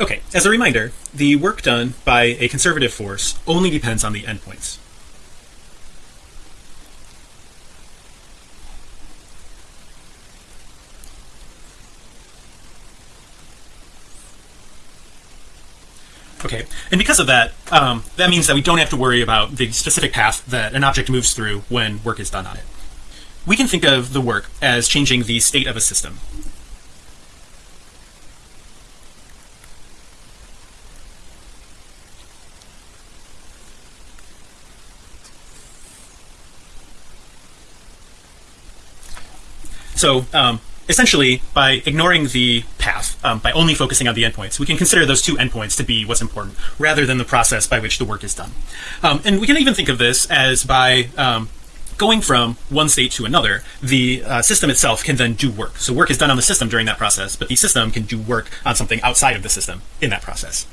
Okay, as a reminder, the work done by a conservative force only depends on the endpoints. Okay, and because of that, um, that means that we don't have to worry about the specific path that an object moves through when work is done on it. We can think of the work as changing the state of a system. So um, essentially by ignoring the path um, by only focusing on the endpoints we can consider those two endpoints to be what's important rather than the process by which the work is done. Um, and we can even think of this as by um, going from one state to another the uh, system itself can then do work. So work is done on the system during that process but the system can do work on something outside of the system in that process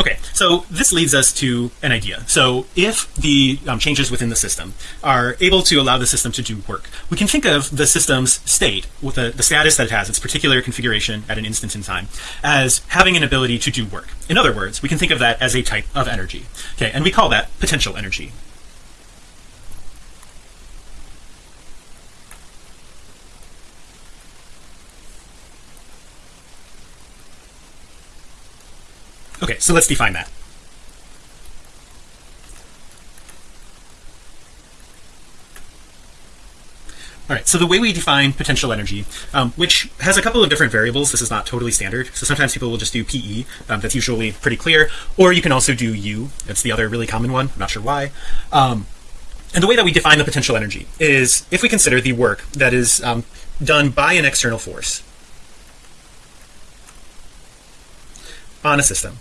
Okay, so this leads us to an idea. So if the um, changes within the system are able to allow the system to do work, we can think of the system's state with the, the status that it has, its particular configuration at an instant in time, as having an ability to do work. In other words, we can think of that as a type of energy. Okay, and we call that potential energy. Okay, so let's define that. All right, so the way we define potential energy, um, which has a couple of different variables, this is not totally standard. So sometimes people will just do PE, um, that's usually pretty clear, or you can also do U, that's the other really common one, I'm not sure why. Um, and the way that we define the potential energy is if we consider the work that is um, done by an external force on a system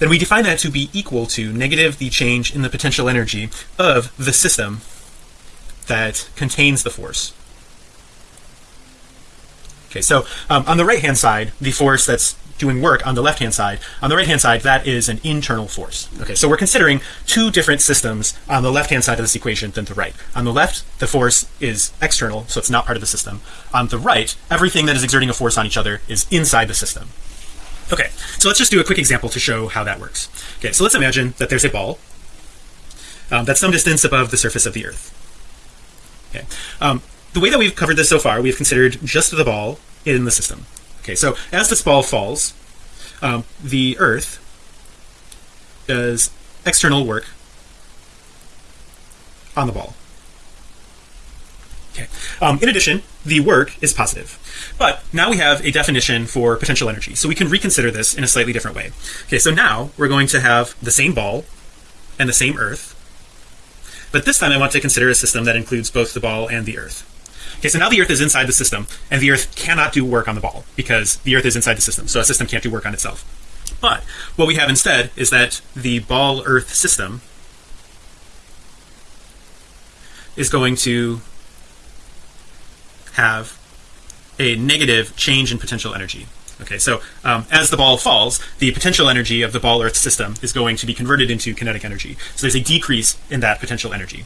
then we define that to be equal to negative the change in the potential energy of the system that contains the force. Okay so um, on the right hand side the force that's doing work on the left hand side on the right hand side that is an internal force. Okay so we're considering two different systems on the left hand side of this equation than the right. On the left the force is external so it's not part of the system. On the right everything that is exerting a force on each other is inside the system Okay, so let's just do a quick example to show how that works. Okay, so let's imagine that there's a ball um, that's some distance above the surface of the earth. Okay, um, the way that we've covered this so far, we've considered just the ball in the system. Okay, so as this ball falls, um, the earth does external work on the ball. Okay. Um, in addition, the work is positive. But now we have a definition for potential energy. So we can reconsider this in a slightly different way. Okay, so now we're going to have the same ball and the same earth. But this time I want to consider a system that includes both the ball and the earth. Okay, so now the earth is inside the system and the earth cannot do work on the ball because the earth is inside the system. So a system can't do work on itself. But what we have instead is that the ball earth system is going to have a negative change in potential energy. Okay so um, as the ball falls the potential energy of the ball earth system is going to be converted into kinetic energy. So there's a decrease in that potential energy.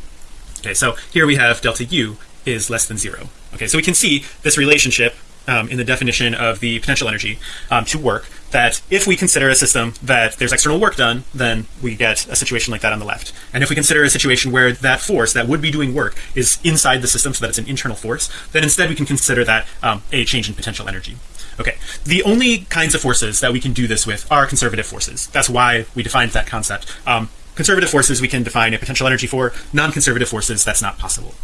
Okay so here we have delta u is less than zero. Okay so we can see this relationship um, in the definition of the potential energy um, to work that if we consider a system that there's external work done then we get a situation like that on the left. And if we consider a situation where that force that would be doing work is inside the system so that it's an internal force then instead we can consider that um, a change in potential energy. Okay. The only kinds of forces that we can do this with are conservative forces. That's why we defined that concept. Um, conservative forces we can define a potential energy for. Non-conservative forces that's not possible